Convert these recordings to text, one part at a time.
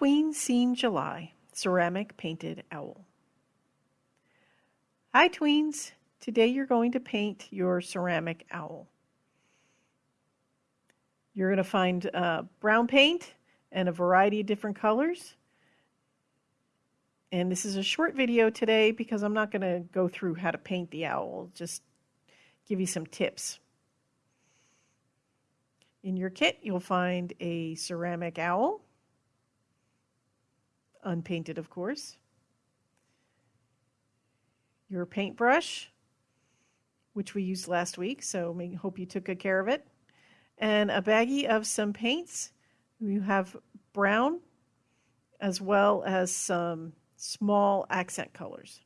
Tween Scene July Ceramic Painted Owl. Hi Tweens! Today you're going to paint your ceramic owl. You're going to find uh, brown paint and a variety of different colors. And this is a short video today because I'm not going to go through how to paint the owl, just give you some tips. In your kit, you'll find a ceramic owl, unpainted of course, your paintbrush, which we used last week, so I hope you took good care of it, and a baggie of some paints. You have brown as well as some small accent colors.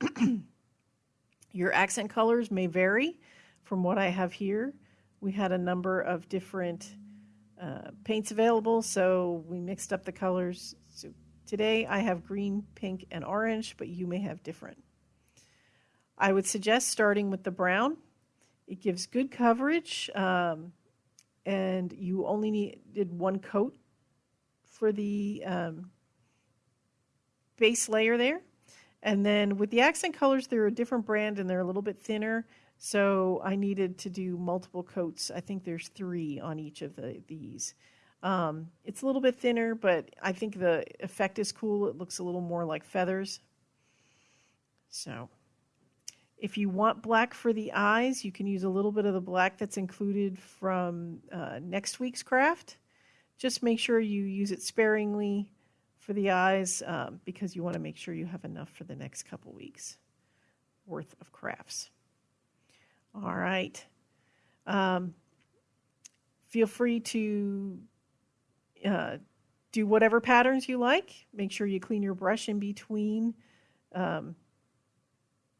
Your accent colors may vary from what I have here. We had a number of different uh, paints available, so we mixed up the colors. So today I have green, pink, and orange, but you may have different. I would suggest starting with the brown. It gives good coverage, um, and you only needed one coat for the um, base layer there. And then with the accent colors, they're a different brand and they're a little bit thinner. So I needed to do multiple coats. I think there's three on each of the, these. Um, it's a little bit thinner, but I think the effect is cool. It looks a little more like feathers. So if you want black for the eyes, you can use a little bit of the black that's included from uh, next week's craft. Just make sure you use it sparingly for the eyes um, because you want to make sure you have enough for the next couple weeks worth of crafts. All right. Um, feel free to uh, do whatever patterns you like. Make sure you clean your brush in between um,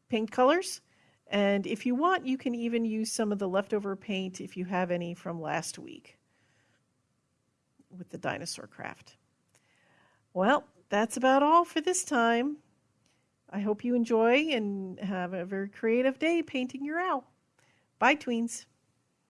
paint colors. And if you want, you can even use some of the leftover paint if you have any from last week with the dinosaur craft. Well, that's about all for this time. I hope you enjoy and have a very creative day painting your owl. Bye, tweens.